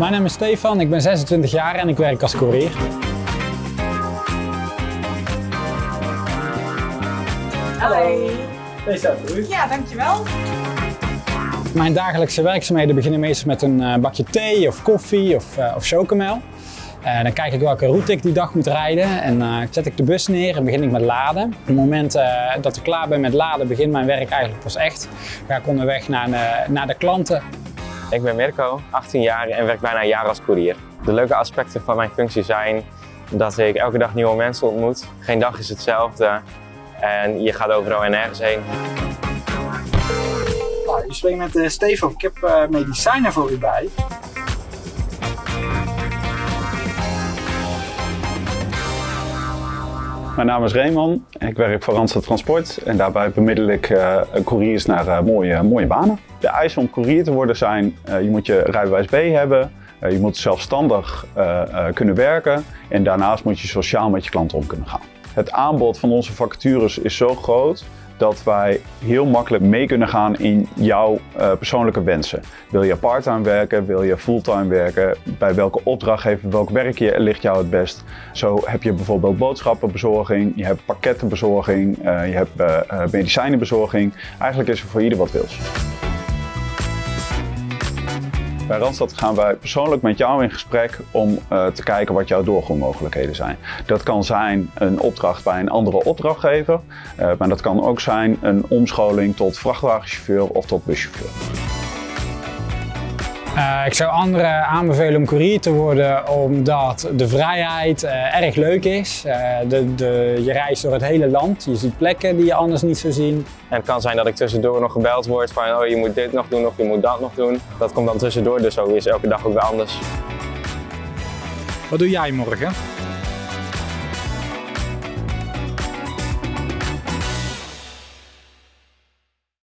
Mijn naam is Stefan, ik ben 26 jaar en ik werk als courier. Hallo. Hallo. Ja, dankjewel. Mijn dagelijkse werkzaamheden beginnen meestal met een eh, bakje thee of koffie of, uh, of chocomel. Uh, dan kijk ik welke route ik die dag moet rijden en uh, zet ik de bus neer en begin ik met laden. Op het moment uh, dat ik klaar ben met laden begint mijn werk eigenlijk pas echt. Ga ik onderweg naar, naar de klanten. Ik ben Mirko, 18 jaar en werk bijna een jaar als courier. De leuke aspecten van mijn functie zijn dat ik elke dag nieuwe mensen ontmoet. Geen dag is hetzelfde en je gaat overal en nergens heen. Nou, je spreekt met Stefan, ik heb medicijnen voor u bij. Mijn naam is Reeman, ik werk voor Randstad Transport en daarbij bemiddel ik uh, couriers naar uh, mooie, mooie banen. De eisen om courier te worden zijn, uh, je moet je rijbewijs B hebben, je moet zelfstandig kunnen werken en daarnaast moet je sociaal met je klanten om kunnen gaan. Het aanbod van onze vacatures is zo groot dat wij heel makkelijk mee kunnen gaan in jouw uh, persoonlijke wensen. Wil je parttime werken? Wil je fulltime werken? Bij welke opdrachtgever, welk werkje ligt jou het best? Zo heb je bijvoorbeeld boodschappenbezorging, je hebt pakkettenbezorging, uh, je hebt uh, medicijnenbezorging. Eigenlijk is er voor ieder wat wils. Bij Randstad gaan wij persoonlijk met jou in gesprek om uh, te kijken wat jouw doorgroeimogelijkheden zijn. Dat kan zijn een opdracht bij een andere opdrachtgever, uh, maar dat kan ook zijn een omscholing tot vrachtwagenchauffeur of tot buschauffeur. Uh, ik zou anderen aanbevelen om courier te worden omdat de vrijheid uh, erg leuk is. Uh, de, de, je reist door het hele land, je ziet plekken die je anders niet zou zien. En het kan zijn dat ik tussendoor nog gebeld word van oh, je moet dit nog doen of je moet dat nog doen. Dat komt dan tussendoor, dus zo is elke dag ook weer anders. Wat doe jij morgen?